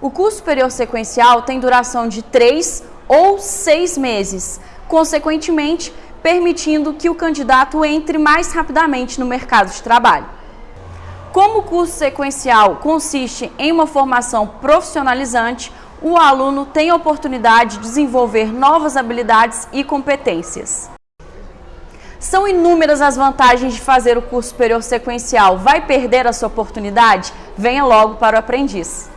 O curso superior sequencial tem duração de 3 ou 6 meses, consequentemente, permitindo que o candidato entre mais rapidamente no mercado de trabalho. Como o curso sequencial consiste em uma formação profissionalizante, o aluno tem a oportunidade de desenvolver novas habilidades e competências. São inúmeras as vantagens de fazer o curso superior sequencial. Vai perder a sua oportunidade? Venha logo para o aprendiz.